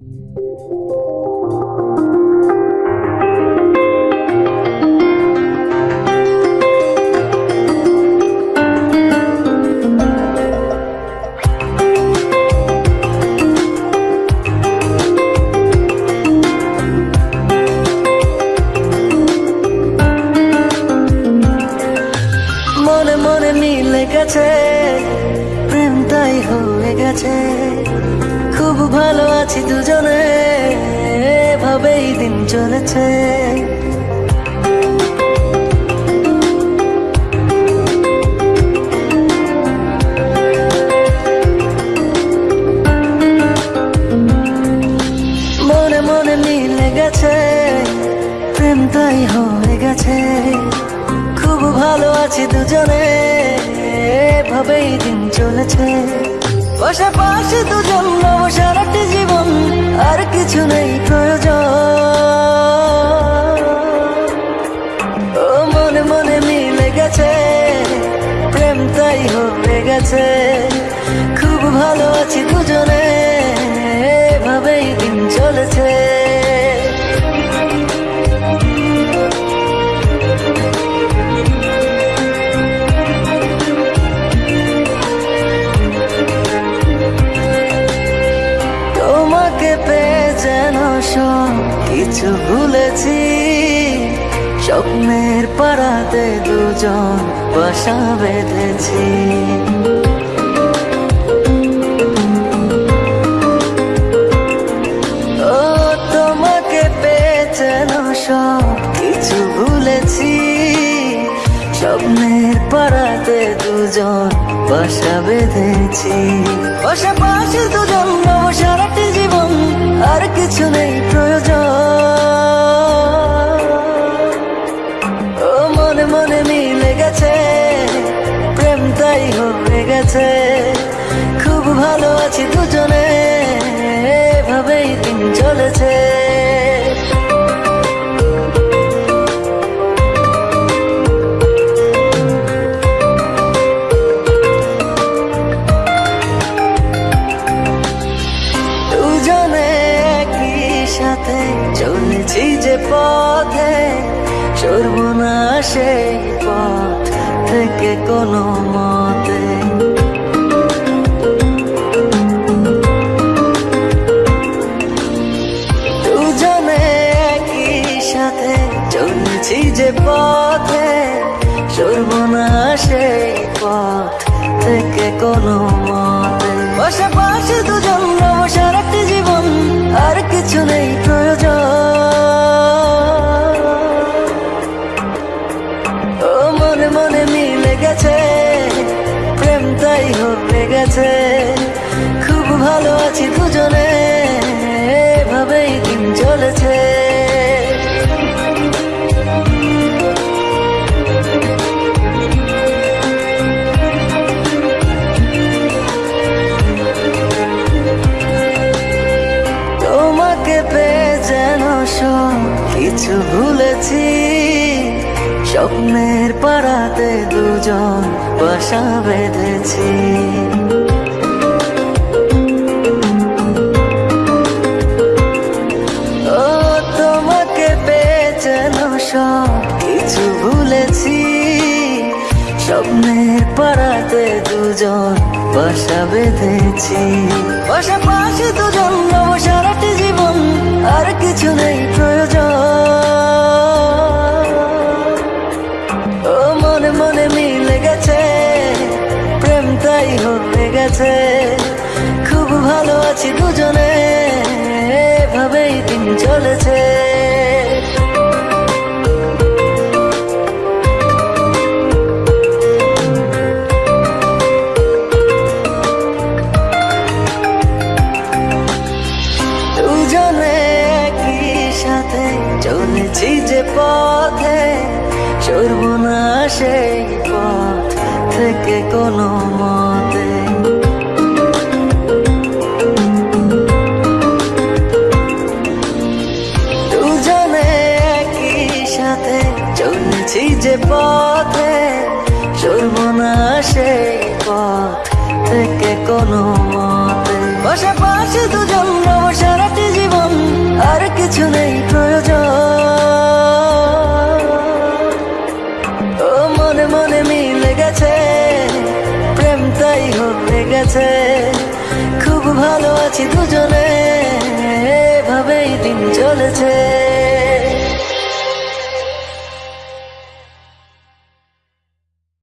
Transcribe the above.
মনে মিলে গেছে প্রেম তাই হয়ে গেছে। খুব ভালো আছি দুজনে, এভাবেই দিন চলেছে। মনে মনে মিলে গেছে, প্রেম তাই হয়ে গেছে। খুব ভালো আছি দুজনে, এভাবেই দিন চলেছে। পাশাপাশি দুজন নব সারাটি জীবন আর কিছু নেই। কিছু ভুলেছি। স্বপ্নের পাড়াতে দুজন বাসা বেঁধেছি। ও, তোমাকে পেয়ে যেন সব কিছু ভুলেছি। স্বপ্নের দুজন বাসা বেঁধেছি। পাশাপাশি দুজন নব সারাটি জীবন, আর কিছু নেই। ভালো আছি দুজনে, এভাবেই দিন চলেছে। সাথে চলেছি যে পথে সরব না সেই পথ থেকে কোনো মতে। সরব না সেই পথ থেকে কোনো কিছু ভুলেছি। স্বপ্নের পাড়াতে দুজন বাসা বেঁধেছি। ও, তোমাকে পেয়ে যেন সব স্বপ্নের দুজন বাসা বেঁধেছি। দুজন সারাটি জীবন, আর কিছু নেই প্রয়োজন। চলেছে। দুজনে একই সাথে চলেছি যে পথে সরব না সেই পথ থেকে কোনো মতে ভুলবো না সে পথ থেকে কোনো মতে। বসে পাশে দুজন রব সারাটি জীবন, আর কিছু নেই প্রয়োজন। মনে মনে মিলে গেছে, প্রেম তাই গেছে খুব ভালো আছি দুজনে, এভাবেই দিন চলেছে।